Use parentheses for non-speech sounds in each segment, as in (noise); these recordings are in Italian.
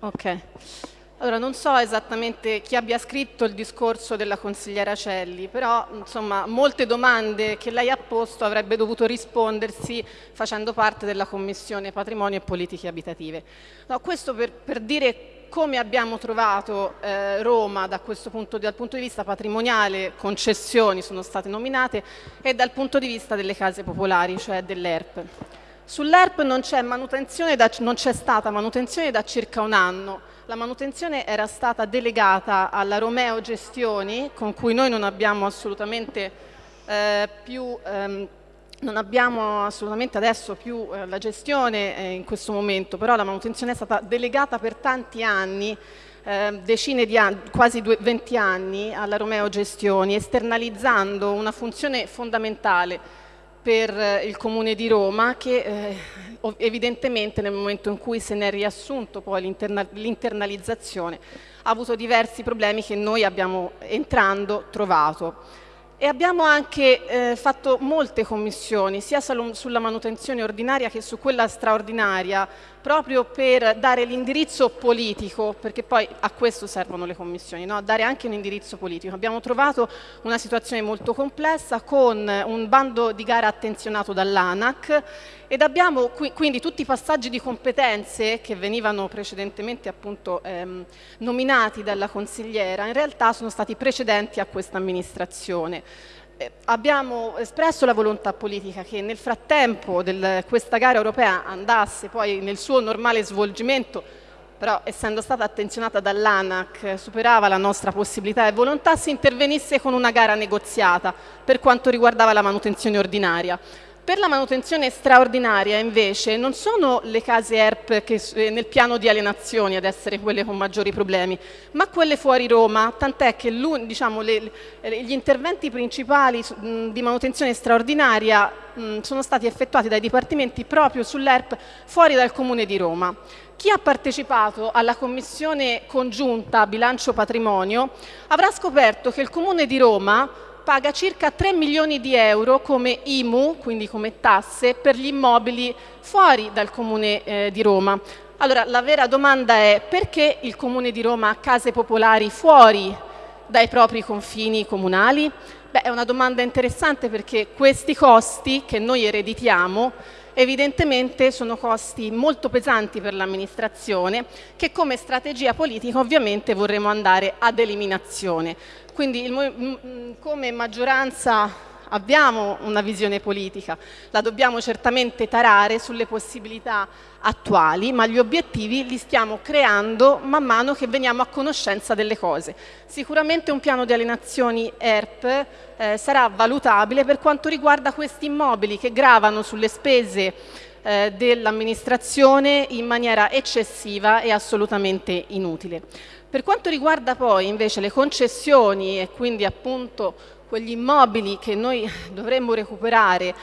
Ok. Allora, non so esattamente chi abbia scritto il discorso della consigliera Celli, però insomma, molte domande che lei ha posto avrebbe dovuto rispondersi facendo parte della Commissione Patrimonio e Politiche Abitative. No, questo per, per dire come abbiamo trovato eh, Roma da punto, dal punto di vista patrimoniale, concessioni sono state nominate, e dal punto di vista delle case popolari, cioè dell'ERP. Sull'ERP non c'è stata manutenzione da circa un anno, la manutenzione era stata delegata alla Romeo Gestioni, con cui noi non abbiamo assolutamente eh, più... Ehm, non abbiamo assolutamente adesso più eh, la gestione eh, in questo momento, però la manutenzione è stata delegata per tanti anni, eh, decine di anni, quasi due, 20 anni alla Romeo Gestioni, esternalizzando una funzione fondamentale per eh, il Comune di Roma che eh, evidentemente nel momento in cui se ne è riassunto poi l'internalizzazione ha avuto diversi problemi che noi abbiamo entrando trovato. E abbiamo anche eh, fatto molte commissioni, sia sulla manutenzione ordinaria che su quella straordinaria, proprio per dare l'indirizzo politico, perché poi a questo servono le commissioni, no? dare anche un indirizzo politico. Abbiamo trovato una situazione molto complessa con un bando di gara attenzionato dall'ANAC ed abbiamo quindi tutti i passaggi di competenze che venivano precedentemente appunto ehm, nominati dalla consigliera, in realtà sono stati precedenti a questa amministrazione. Eh, abbiamo espresso la volontà politica che nel frattempo del, questa gara europea andasse poi nel suo normale svolgimento però essendo stata attenzionata dall'ANAC superava la nostra possibilità e volontà si intervenisse con una gara negoziata per quanto riguardava la manutenzione ordinaria. Per la manutenzione straordinaria invece non sono le case ERP che, eh, nel piano di alienazioni ad essere quelle con maggiori problemi, ma quelle fuori Roma, tant'è che diciamo, le, le, gli interventi principali di manutenzione straordinaria mh, sono stati effettuati dai dipartimenti proprio sull'ERP fuori dal Comune di Roma. Chi ha partecipato alla commissione congiunta bilancio patrimonio avrà scoperto che il Comune di Roma paga circa 3 milioni di euro come IMU, quindi come tasse, per gli immobili fuori dal Comune eh, di Roma. Allora, la vera domanda è perché il Comune di Roma ha case popolari fuori dai propri confini comunali? Beh, è una domanda interessante perché questi costi che noi ereditiamo evidentemente sono costi molto pesanti per l'amministrazione che come strategia politica ovviamente vorremmo andare ad eliminazione. Quindi come maggioranza abbiamo una visione politica, la dobbiamo certamente tarare sulle possibilità attuali, ma gli obiettivi li stiamo creando man mano che veniamo a conoscenza delle cose. Sicuramente un piano di alienazioni ERP eh, sarà valutabile per quanto riguarda questi immobili che gravano sulle spese eh, dell'amministrazione in maniera eccessiva e assolutamente inutile. Per quanto riguarda poi invece le concessioni e quindi appunto quegli immobili che noi dovremmo recuperare.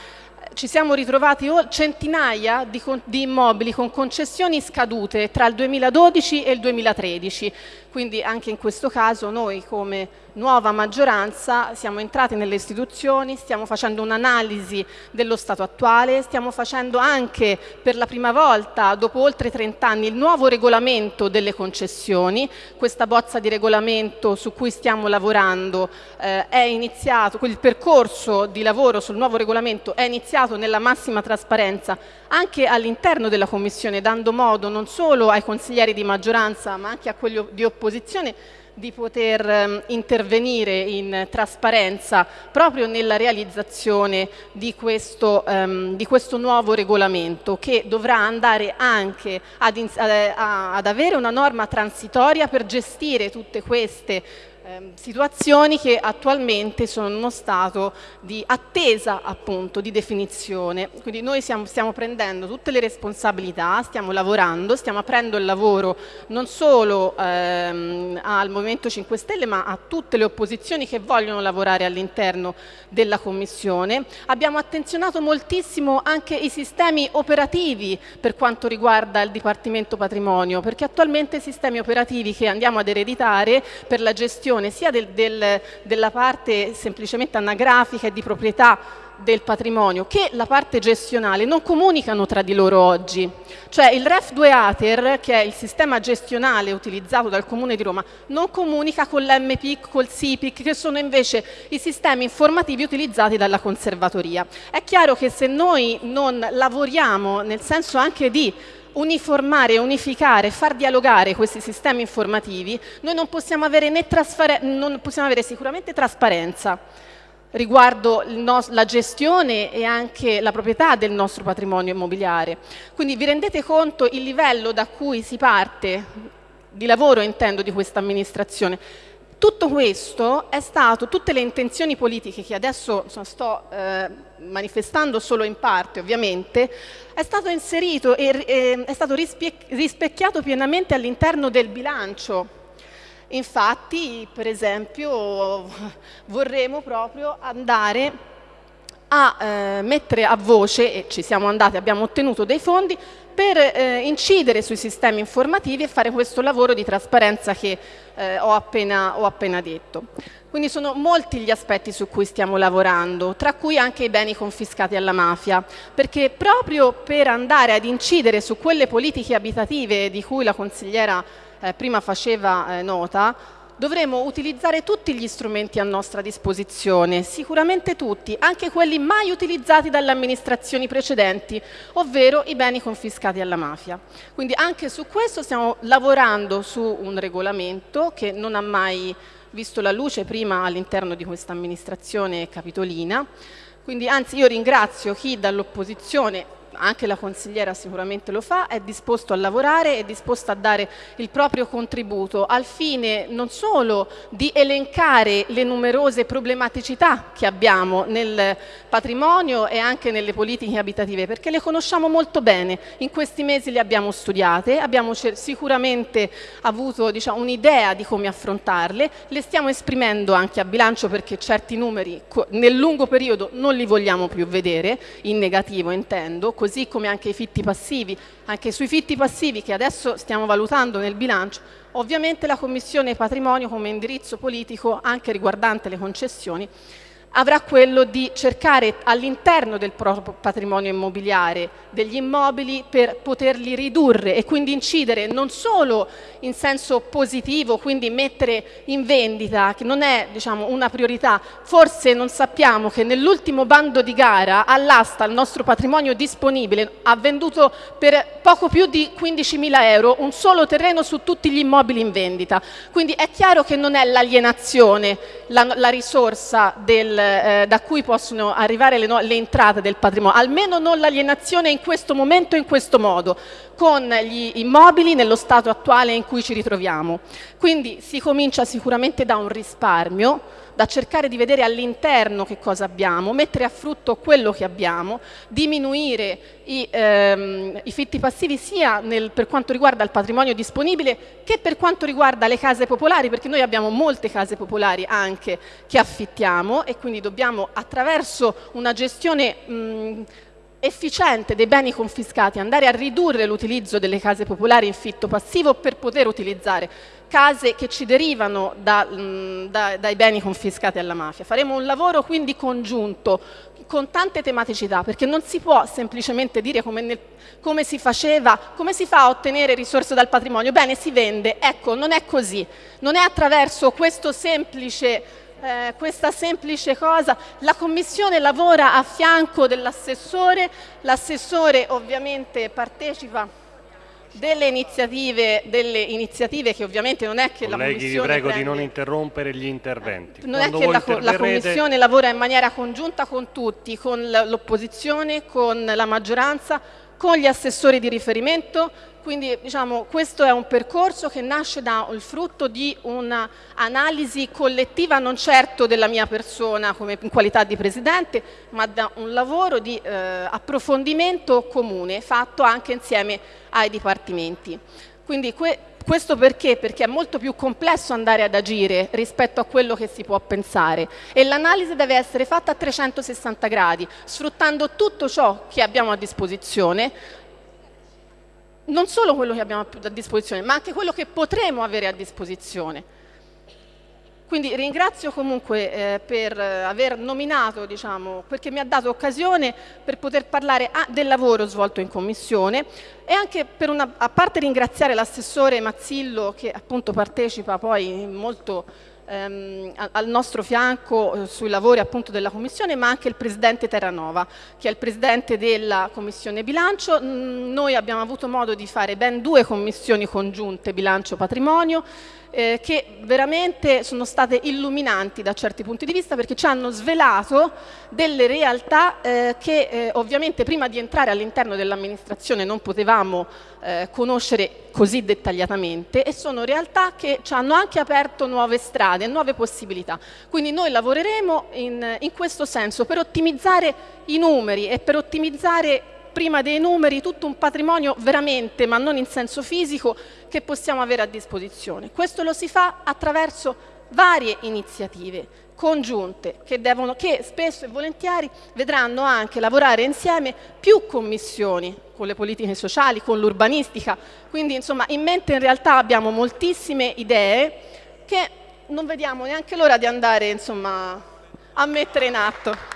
Ci siamo ritrovati centinaia di, di, immobili con concessioni scadute tra il 2012 e il 2013, quindi anche in questo caso noi come nuova maggioranza siamo entrati nelle istituzioni, stiamo facendo un'analisi dello stato attuale, stiamo facendo anche per la prima volta dopo oltre 30 anni il nuovo regolamento delle concessioni, questa bozza di regolamento su cui stiamo lavorando eh, è iniziato, il percorso di lavoro sul nuovo regolamento è iniziato nella massima trasparenza anche all'interno della Commissione, dando modo non solo ai consiglieri di maggioranza ma anche a quelli di opposizione di poter ehm, intervenire in trasparenza proprio nella realizzazione di questo, um, di questo, nuovo regolamento che dovrà andare anche ad, ad, ad avere una norma transitoria per gestire tutte queste Ehm, situazioni che attualmente sono in uno stato di attesa appunto di definizione. Quindi noi siamo, stiamo prendendo tutte le responsabilità, stiamo lavorando, stiamo aprendo il lavoro non solo ehm, al Movimento 5 Stelle ma a tutte le opposizioni che vogliono lavorare all'interno della Commissione. Abbiamo attenzionato moltissimo anche i sistemi operativi per quanto riguarda il Dipartimento Patrimonio perché attualmente i sistemi operativi che andiamo ad ereditare per la gestione sia del, del, della parte semplicemente anagrafica e di proprietà del patrimonio che la parte gestionale non comunicano tra di loro oggi. Cioè il REF 2 ATER, che è il sistema gestionale utilizzato dal Comune di Roma, non comunica con l'MPIC, col SIPIC, che sono invece i sistemi informativi utilizzati dalla conservatoria. È chiaro che se noi non lavoriamo nel senso anche di uniformare, unificare, far dialogare questi sistemi informativi, noi non possiamo avere, non possiamo avere sicuramente trasparenza riguardo la gestione e anche la proprietà del nostro patrimonio immobiliare. Quindi vi rendete conto il livello da cui si parte, di lavoro intendo, di questa amministrazione. Tutto questo è stato, tutte le intenzioni politiche che adesso sto eh, manifestando solo in parte ovviamente, è stato inserito e eh, è stato rispecchiato pienamente all'interno del bilancio. Infatti, per esempio, (laughs) vorremmo proprio andare a eh, mettere a voce, e ci siamo andati, abbiamo ottenuto dei fondi, per eh, incidere sui sistemi informativi e fare questo lavoro di trasparenza che eh, ho, appena, ho appena detto. Quindi sono molti gli aspetti su cui stiamo lavorando, tra cui anche i beni confiscati alla mafia, perché proprio per andare ad incidere su quelle politiche abitative di cui la consigliera eh, prima faceva eh, nota, dovremo utilizzare tutti gli strumenti a nostra disposizione, sicuramente tutti, anche quelli mai utilizzati dalle amministrazioni precedenti, ovvero i beni confiscati alla mafia. Quindi anche su questo stiamo lavorando su un regolamento che non ha mai visto la luce prima all'interno di questa amministrazione capitolina. Quindi anzi io ringrazio chi dall'opposizione anche la consigliera sicuramente lo fa, è disposto a lavorare, è disposto a dare il proprio contributo al fine non solo di elencare le numerose problematicità che abbiamo nel patrimonio e anche nelle politiche abitative, perché le conosciamo molto bene, in questi mesi le abbiamo studiate, abbiamo sicuramente avuto diciamo, un'idea di come affrontarle, le stiamo esprimendo anche a bilancio perché certi numeri nel lungo periodo non li vogliamo più vedere, in negativo intendo, così come anche i fitti passivi. Anche sui fitti passivi che adesso stiamo valutando nel bilancio, ovviamente la Commissione Patrimonio come indirizzo politico anche riguardante le concessioni avrà quello di cercare all'interno del proprio patrimonio immobiliare degli immobili per poterli ridurre e quindi incidere non solo in senso positivo, quindi mettere in vendita, che non è diciamo, una priorità, forse non sappiamo che nell'ultimo bando di gara all'asta il nostro patrimonio disponibile ha venduto per poco più di 15.000 euro un solo terreno su tutti gli immobili in vendita, quindi è chiaro che non è l'alienazione la, la risorsa del eh, da cui possono arrivare le, no le entrate del patrimonio, almeno non l'alienazione in questo momento e in questo modo, con gli immobili nello stato attuale in cui ci ritroviamo. Quindi si comincia sicuramente da un risparmio, da cercare di vedere all'interno che cosa abbiamo, mettere a frutto quello che abbiamo, diminuire i, ehm, i fitti passivi sia nel, per quanto riguarda il patrimonio disponibile che per quanto riguarda le case popolari, perché noi abbiamo molte case popolari anche che affittiamo e quindi dobbiamo attraverso una gestione mh, efficiente dei beni confiscati andare a ridurre l'utilizzo delle case popolari in fitto passivo per poter utilizzare case che ci derivano da, mh, da, dai beni confiscati alla mafia. Faremo un lavoro quindi congiunto con tante tematicità perché non si può semplicemente dire come, nel, come si faceva, come si fa a ottenere risorse dal patrimonio, bene si vende, ecco non è così, non è attraverso questo semplice eh, questa semplice cosa. La Commissione lavora a fianco dell'assessore, l'assessore ovviamente partecipa delle iniziative, delle iniziative, che ovviamente non è che Colleghi, la Commissione vi prego prende, di non interrompere gli interventi. Non Quando è che la, la, Commissione lavora in maniera congiunta con tutti, con l'opposizione, con la maggioranza, con gli assessori di riferimento, quindi diciamo, questo è un percorso che nasce dal frutto di un'analisi collettiva, non certo della mia persona come in qualità di Presidente, ma da un lavoro di eh, approfondimento comune fatto anche insieme ai Dipartimenti. Quindi questo perché? Perché è molto più complesso andare ad agire rispetto a quello che si può pensare e l'analisi deve essere fatta a 360 gradi, sfruttando tutto ciò che abbiamo a disposizione, non solo quello che abbiamo a disposizione, ma anche quello che potremo avere a disposizione. Quindi ringrazio comunque eh, per aver nominato, diciamo, perché mi ha dato occasione per poter parlare ah, del lavoro svolto in Commissione e anche per una, a parte ringraziare l'assessore Mazzillo che appunto partecipa poi molto ehm, al nostro fianco eh, sui lavori appunto della Commissione, ma anche il Presidente Terranova, che è il Presidente della Commissione Bilancio. Mm, noi abbiamo avuto modo di fare ben due commissioni congiunte, Bilancio Patrimonio, eh, che veramente sono state illuminanti da certi punti di vista perché ci hanno svelato delle realtà eh, che eh, ovviamente prima di entrare all'interno dell'amministrazione non potevamo eh, conoscere così dettagliatamente e sono realtà che ci hanno anche aperto nuove strade, nuove possibilità. Quindi noi lavoreremo in, in questo senso per ottimizzare i numeri e per ottimizzare prima dei numeri tutto un patrimonio veramente, ma non in senso fisico, che possiamo avere a disposizione. Questo lo si fa attraverso varie iniziative congiunte che, devono, che spesso e volentieri vedranno anche lavorare insieme più commissioni con le politiche sociali, con l'urbanistica, quindi insomma in mente in realtà abbiamo moltissime idee che non vediamo neanche l'ora di andare insomma, a mettere in atto.